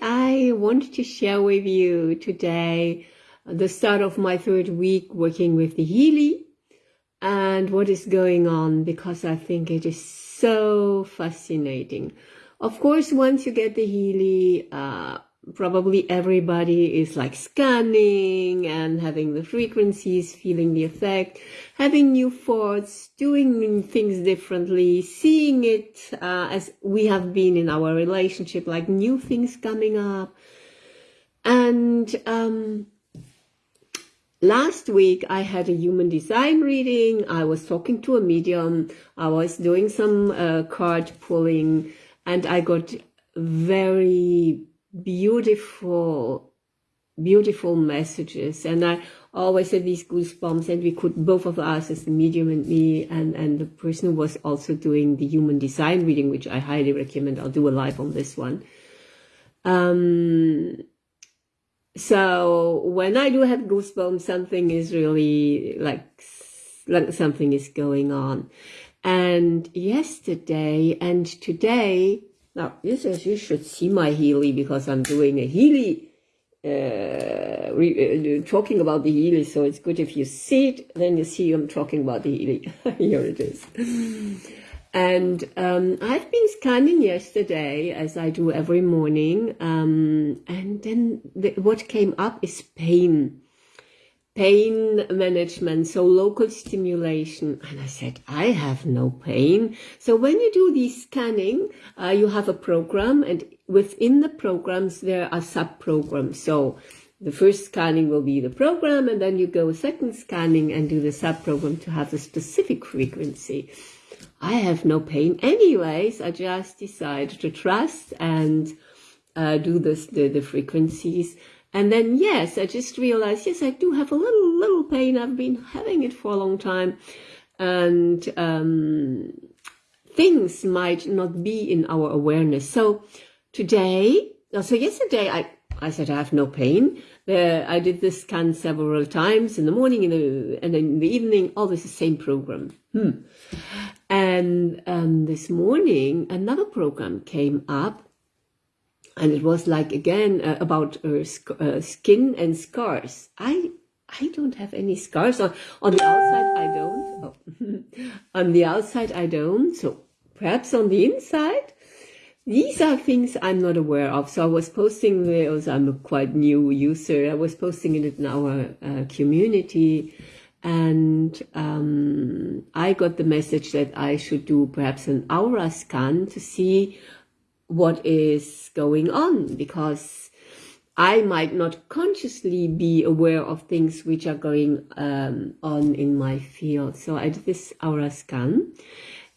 I wanted to share with you today the start of my third week working with the Healy and what is going on because I think it is so fascinating. Of course, once you get the Healy, uh, probably everybody is like scanning and having the frequencies, feeling the effect, having new thoughts, doing things differently, seeing it uh, as we have been in our relationship, like new things coming up. And um, last week I had a human design reading. I was talking to a medium. I was doing some uh, card pulling and I got very beautiful, beautiful messages. And I always had these goosebumps and we could, both of us as the medium and me and, and the person who was also doing the human design reading, which I highly recommend. I'll do a live on this one. Um, so when I do have goosebumps, something is really like, like something is going on. And yesterday and today, now, this is, you should see my Healy because I'm doing a Healy, uh, re, uh, talking about the Healy. So it's good if you see it, then you see I'm talking about the Healy. Here it is. And um, I've been scanning yesterday, as I do every morning. Um, and then the, what came up is pain pain management, so local stimulation. And I said, I have no pain. So when you do the scanning, uh, you have a program and within the programs, there are sub-programs. So the first scanning will be the program and then you go second scanning and do the sub-program to have a specific frequency. I have no pain anyways. I just decided to trust and uh, do this, the, the frequencies. And then, yes, I just realized, yes, I do have a little, little pain. I've been having it for a long time. And um, things might not be in our awareness. So today, so yesterday, I, I said I have no pain. Uh, I did this scan several times in the morning in the, and in the evening, always the same program. Hmm. And um, this morning, another program came up and it was like again uh, about uh, uh, skin and scars. I I don't have any scars on on the outside. I don't. Oh. on the outside, I don't. So perhaps on the inside. These are things I'm not aware of. So I was posting those. I'm a quite new user. I was posting it in our uh, community, and um, I got the message that I should do perhaps an aura scan to see what is going on because I might not consciously be aware of things which are going um, on in my field. So I did this aura scan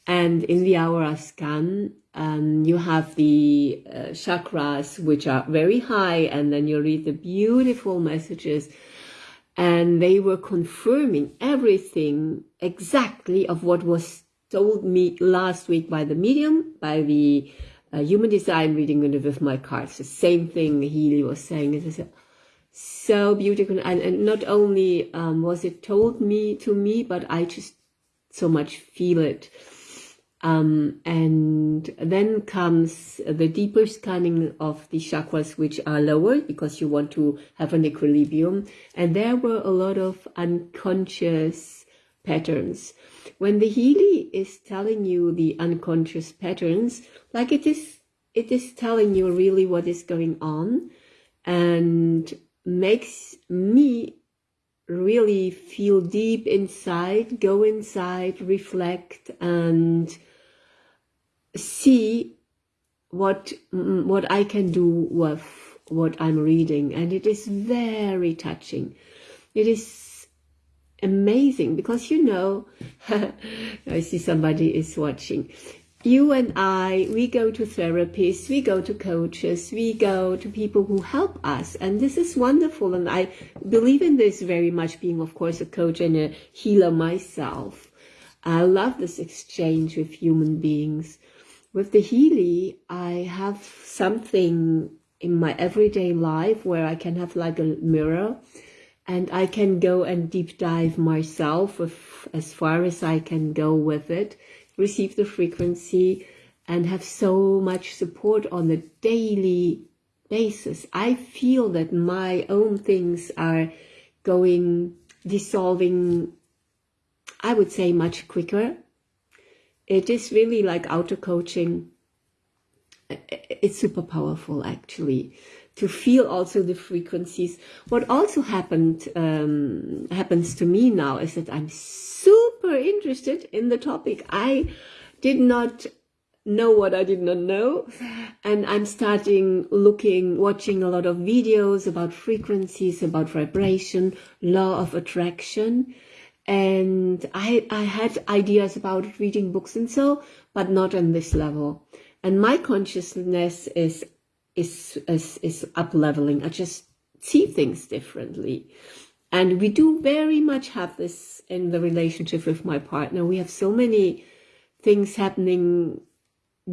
and in the aura scan, um, you have the uh, chakras which are very high and then you read the beautiful messages and they were confirming everything exactly of what was told me last week by the medium, by the human design reading with my cards. The same thing Healy was saying. It's so beautiful. And, and not only um, was it told me to me, but I just so much feel it. Um, and then comes the deeper scanning of the chakras, which are lower because you want to have an equilibrium. And there were a lot of unconscious patterns. When the Healy is telling you the unconscious patterns, like it is, it is telling you really what is going on and makes me really feel deep inside, go inside, reflect and see what mm, what I can do with what I'm reading and it is very touching. It is amazing because you know, I see somebody is watching. You and I, we go to therapists, we go to coaches, we go to people who help us. And this is wonderful. And I believe in this very much being, of course, a coach and a healer myself. I love this exchange with human beings. With the Healy, I have something in my everyday life where I can have like a mirror and I can go and deep dive myself as far as I can go with it, receive the frequency and have so much support on a daily basis. I feel that my own things are going, dissolving, I would say much quicker. It is really like auto coaching. It's super powerful actually to feel also the frequencies. What also happened um, happens to me now is that I'm super interested in the topic. I did not know what I did not know. And I'm starting looking, watching a lot of videos about frequencies, about vibration, law of attraction. And I, I had ideas about reading books and so, but not on this level. And my consciousness is, is, is, is up leveling. I just see things differently. And we do very much have this in the relationship with my partner. We have so many things happening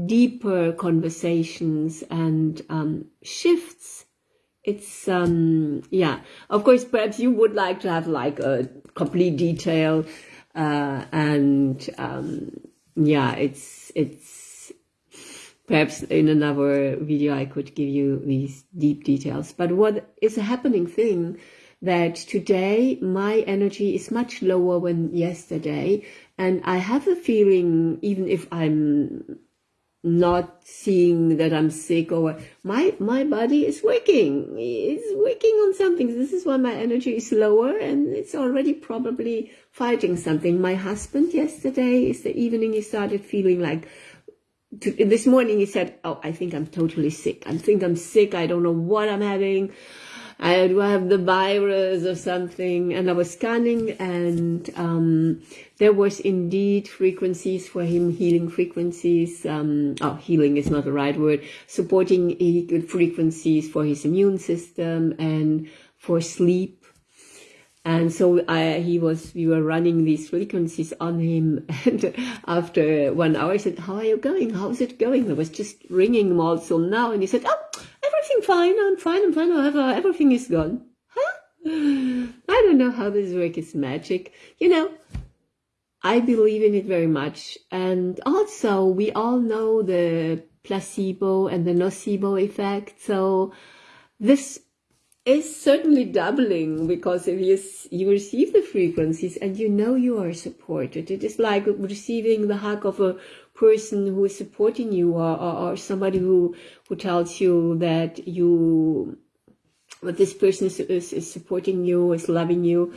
deeper conversations and um, shifts. It's, um, yeah, of course, perhaps you would like to have like a complete detail uh, and um, yeah, it's, it's perhaps in another video I could give you these deep details. But what is a happening thing that today my energy is much lower than yesterday and I have a feeling even if I'm not seeing that I'm sick or my my body is working it's working on something this is why my energy is lower and it's already probably fighting something my husband yesterday is the evening he started feeling like this morning he said oh I think I'm totally sick I think I'm sick I don't know what I'm having I do have the virus or something. And I was scanning and um, there was indeed frequencies for him, healing frequencies. Um, oh, healing is not the right word. Supporting good frequencies for his immune system and for sleep. And so I, he was, we were running these frequencies on him. And after one hour, I said, how are you going? How's it going? I was just ringing him also now. And he said, oh, everything fine, I'm fine, I'm fine, however, uh, everything is gone. Huh? I don't know how this work is magic. You know, I believe in it very much. And also, we all know the placebo and the nocebo effect. So this is certainly doubling because if you, you receive the frequencies and you know you are supported, it is like receiving the hug of a person who is supporting you or, or, or somebody who, who tells you that you, that this person is, is, is supporting you, is loving you.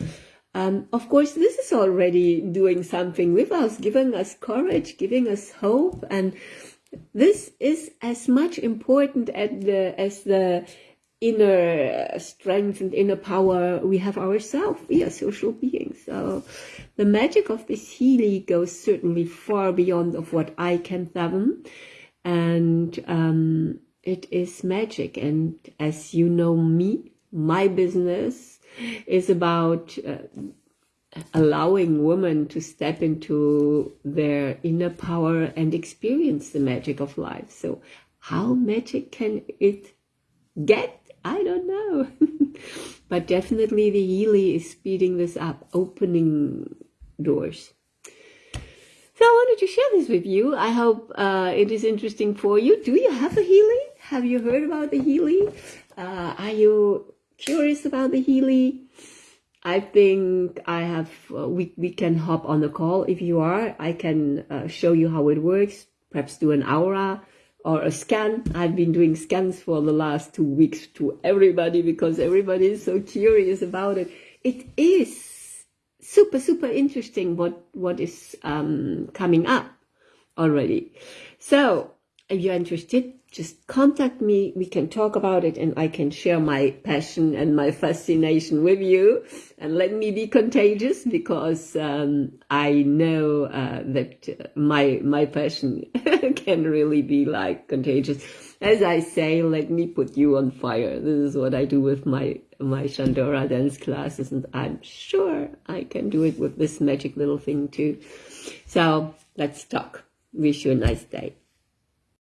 Um, of course, this is already doing something with us, giving us courage, giving us hope. And this is as much important as the, as the inner strength and inner power we have ourselves. We are social beings. So the magic of this Healy goes certainly far beyond of what I can fathom. And um, it is magic. And as you know me, my business is about uh, allowing women to step into their inner power and experience the magic of life. So how magic can it get? I don't know. but definitely the Healy is speeding this up, opening doors. So I wanted to share this with you. I hope uh, it is interesting for you. Do you have a Healy? Have you heard about the Healy? Uh, are you curious about the Healy? I think I have, uh, we, we can hop on the call if you are. I can uh, show you how it works, perhaps do an aura or a scan. I've been doing scans for the last two weeks to everybody because everybody is so curious about it. It is super, super interesting what, what is um, coming up already. So if you're interested, just contact me. We can talk about it and I can share my passion and my fascination with you and let me be contagious because um, I know uh, that my, my passion can really be like contagious. As I say, let me put you on fire. This is what I do with my, my Shandora dance classes and I'm sure I can do it with this magic little thing too. So let's talk. Wish you a nice day.